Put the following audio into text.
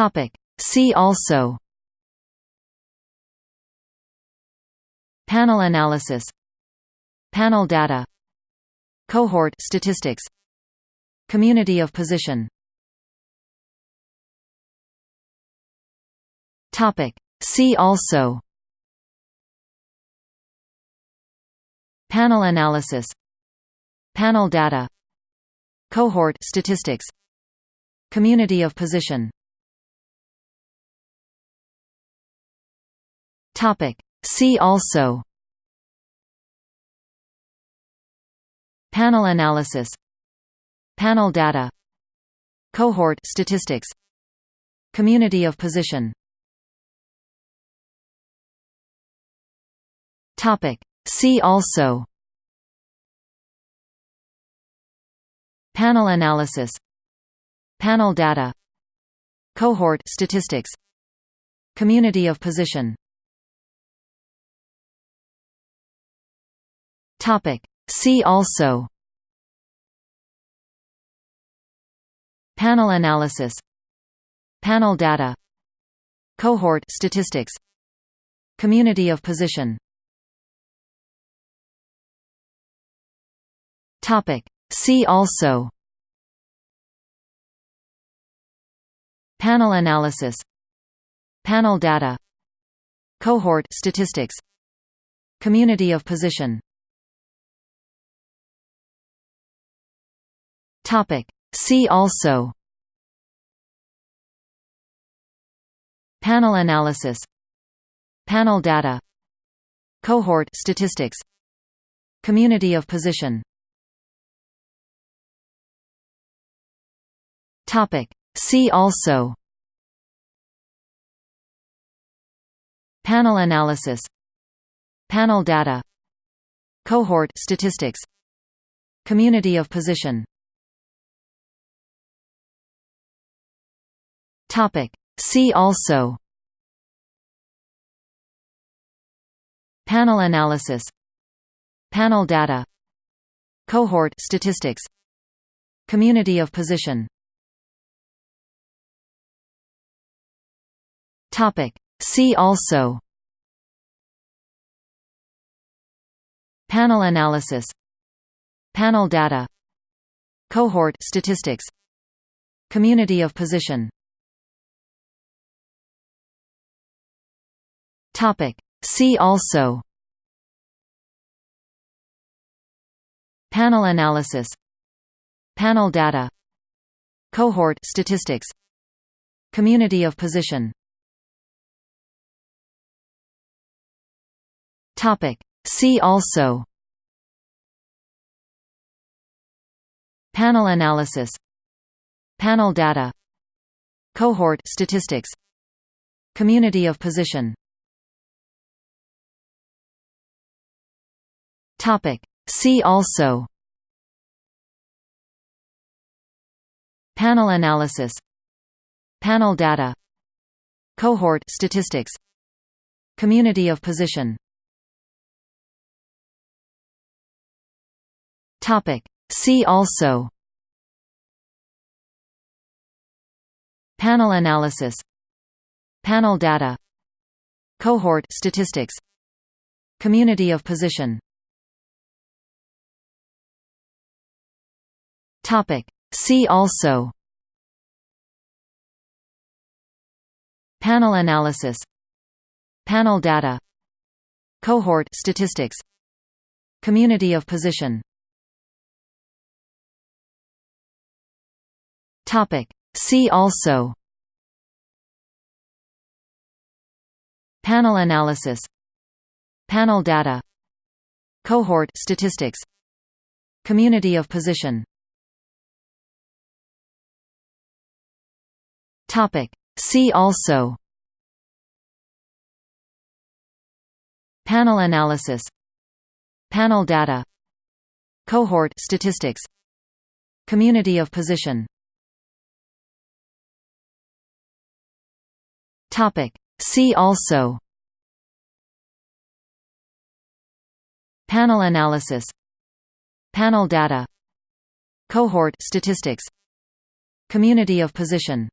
Topic. See also Panel analysis Panel data Cohort statistics Community of position Topic. See also Panel analysis Panel data Cohort statistics Community of position Topic. See also. Panel analysis. Panel data. Cohort statistics. Community of position. Topic. See also. Panel analysis. Panel data. Cohort statistics. Community of position Topic. See also. Panel analysis. Panel data. Cohort statistics. Community of position. Topic. See also. Panel analysis. Panel data. Cohort statistics. Community of position Topic. See also. Panel analysis. Panel data. Cohort statistics. Community of position. Topic. See also. Panel analysis. Panel data. Cohort statistics. Community of position Topic. See also. Panel analysis. Panel data. Cohort statistics. Community of position. Topic. See also. Panel analysis. Panel data. Cohort statistics. Community of position Topic. See also. Panel analysis. Panel data. Cohort statistics. Community of position. Topic. See also. Panel analysis. Panel data. Cohort statistics. Community of position Topic. See also. Panel analysis. Panel data. Cohort statistics. Community of position. Topic. See also. Panel analysis. Panel data. Cohort statistics. Community of position Topic. See also. Panel analysis. Panel data. Cohort statistics. Community of position. Topic. See also. Panel analysis. Panel data. Cohort statistics. Community of position Topic. See also. Panel analysis. Panel data. Cohort statistics. Community of position. Topic. See also. Panel analysis. Panel data. Cohort statistics. Community of position